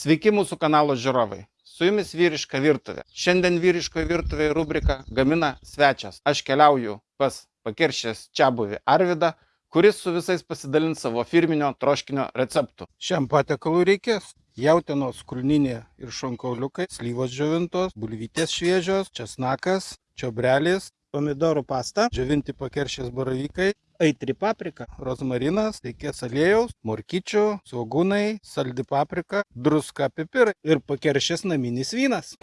Sveiki mūsų kanalo žiūrovai. Su jumis vyriška virtuvė. Šiandien vyriškoje virtuvėje rubrika gamina svečias. Aš keliauju pas pakiršęs čia buvi Arvidą, kuris su visais pasidalins savo firminio troškinio receptų. Šiam patiekalui reikės jautienos kulninė ir šonkauliukai, slyvos džiovintos, bulvytės šviežios, česnakas, čiobrelis, pomidorų pasta, džiovinti pakeršės baravykai, aitri paprika, rozmarinas, reikės aliejaus, morkyčių, svogūnai, saldi paprika, druska, pipirai ir pakeršės naminis vynas.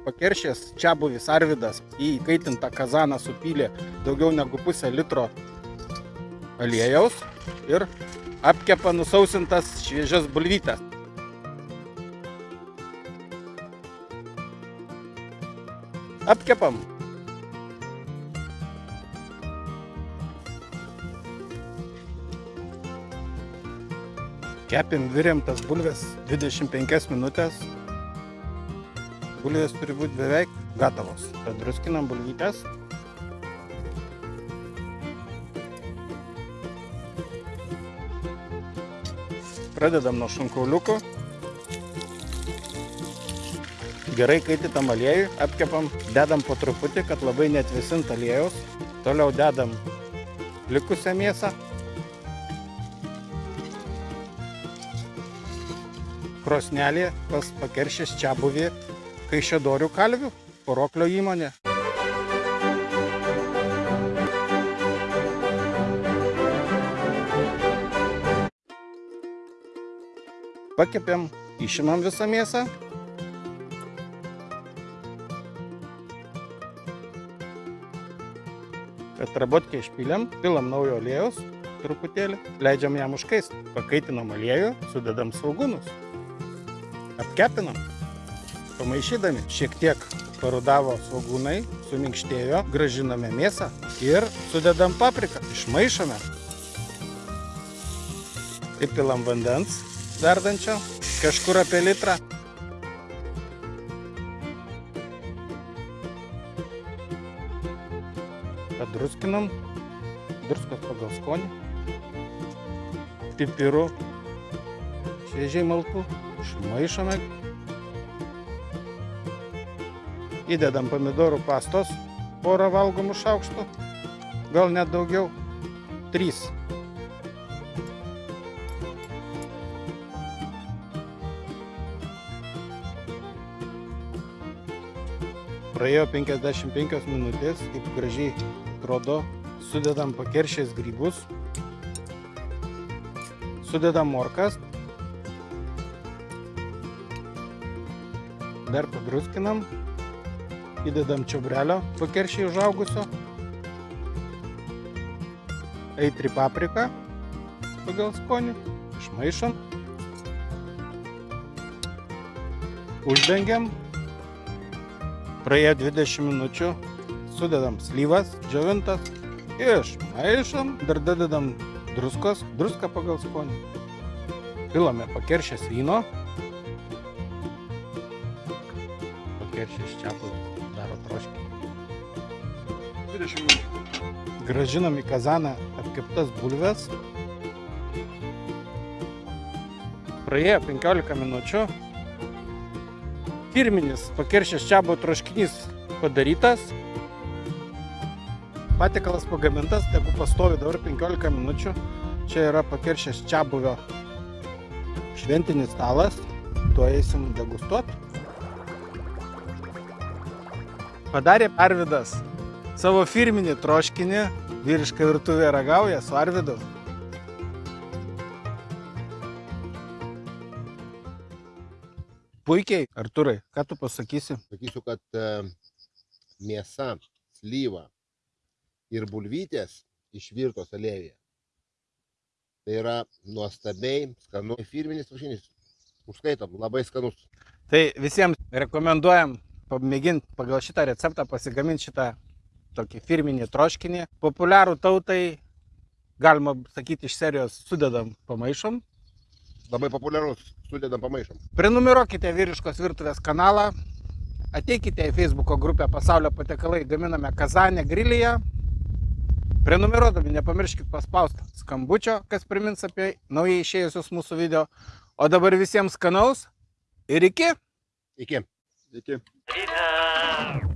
Pakeršės čia buvis Arvidas į įkaitintą kazaną supylė daugiau negu pusę litro aliejaus ir apkepa nusausintas šviežias bulvytes. Apkepam. Kepim, viriam tas bulves 25 minutės. Bulvės turi būti beveik gatavos. Padruskinam bulvytės. Pradedam nuo šonkauliuko. Gerai kaititam aliejų, apkepam, dedam po truputį, kad labai netvesint aliejus. Toliau dedam likusią mėsą. Krosnelė pas pakeršės čia buvė Kaišėdorių kalvių, poroklio įmonė. Pakepėm, išimam visą mėsą. Atrabotkę išpylėm, pilam naujo aliejaus truputėlį, leidžiam jam užkaist. Pakaitinam aliejų, sudedam svogūnus. Apkepinam. Pamaišydami šiek tiek parudavo svogūnai, suminkštėjo, gražiname mėsą ir sudedam papriką. Išmaišome. Įpilam vandens verdančio, kažkur apie litrą. Padruskinam, druskos pagal skonį, pipirų, šviežiai maltų, išmaišome. Įdedam pomidorų pastos, porą valgomų šaukštų, gal net daugiau, trys. Praėjo 55 minutės, kaip gražiai atrodo, sudedam pakeršės grybus, sudedam morkas, dar padruskinam, įdedam čiobrelio pakeršiai užaugusio, eitri paprika pagal skonį, išmaišom, uždengiam Praėjo 20 minučių, sudedam slyvas, džiovintas, išmaišom, dar dadedam druskos, druską pagal skonį. Pilame pakeršęs vyno. Pakeršęs čiapui daro troškį. 20 minučių. Gražinam į kazaną apkeptas bulves. Praėjo 15 minučių, firminis pakeršės čiabo troškinys padarytas. Patikalas pagamintas, tegu pastovi dabar 15 minučių. Čia yra pakeršės čiabuvio šventinis stalas. Tuo eisim degustuoti. Padarė Arvidas savo firminį troškinį. Vyriška virtuvė ragauja su Arvidu. Puikiai, Arturai, ką tu pasakysi? Sakysiu, kad e, mėsa, slyva ir bulvytės išvirtos aliejuje. Tai yra nuostabiai skanu firminis kiaušinis. Užskaitom, labai skanus. Tai visiems rekomenduojam pamėginti pagal šitą receptą pasigaminti šitą tokį firminį troškinį. Populiarų tautai, galima sakyti, iš serijos sudedam pamaišom. Labai populiarus, sudedam pamaišom. Prenumeruokite vyriškos virtuvės kanalą. Ateikite į Facebook'o grupę Pasaulio patiekalai gaminame Kazanė grilyje. Prenumeruodami nepamirškit paspausti skambučio, kas primins apie naujai išėjusius mūsų video. O dabar visiems skanaus ir iki. Iki. Iki. Rita.